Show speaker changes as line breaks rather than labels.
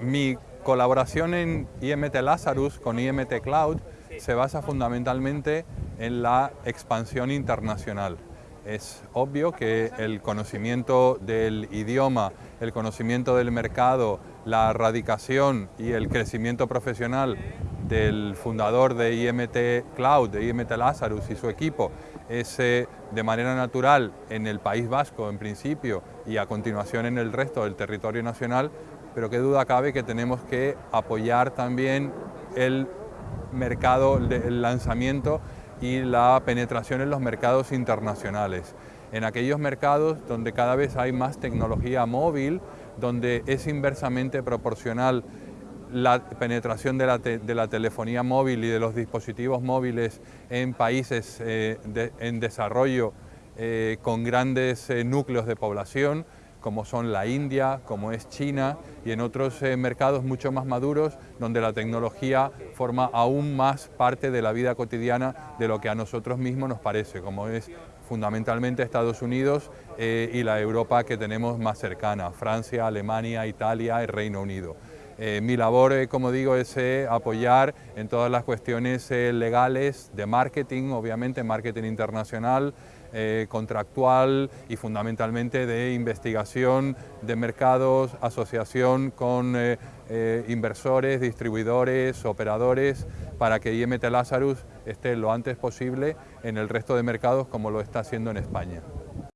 Mi colaboración en IMT Lazarus con IMT Cloud se basa fundamentalmente en la expansión internacional. Es obvio que el conocimiento del idioma, el conocimiento del mercado, la radicación y el crecimiento profesional del fundador de IMT Cloud, de IMT Lazarus y su equipo, es de manera natural en el País Vasco en principio y a continuación en el resto del territorio nacional, pero qué duda cabe que tenemos que apoyar también el mercado, el lanzamiento y la penetración en los mercados internacionales. En aquellos mercados donde cada vez hay más tecnología móvil, donde es inversamente proporcional la penetración de la, telefonía móvil y de los dispositivos móviles en países eh, en desarrollo eh, con grandes eh, núcleos de población, como son la India, como es China y en otros mercados mucho más maduros donde la tecnología forma aún más parte de la vida cotidiana de lo que a nosotros mismos nos parece, como es fundamentalmente Estados Unidos y la Europa que tenemos más cercana, Francia, Alemania, Italia y Reino Unido. Eh, mi labor, eh, como digo, es eh, apoyar en todas las cuestiones legales de marketing, obviamente marketing internacional, contractual y fundamentalmente de investigación de mercados, asociación con inversores, distribuidores, operadores, para que IMT Lazarus esté lo antes posible en el resto de mercados como lo está haciendo en España.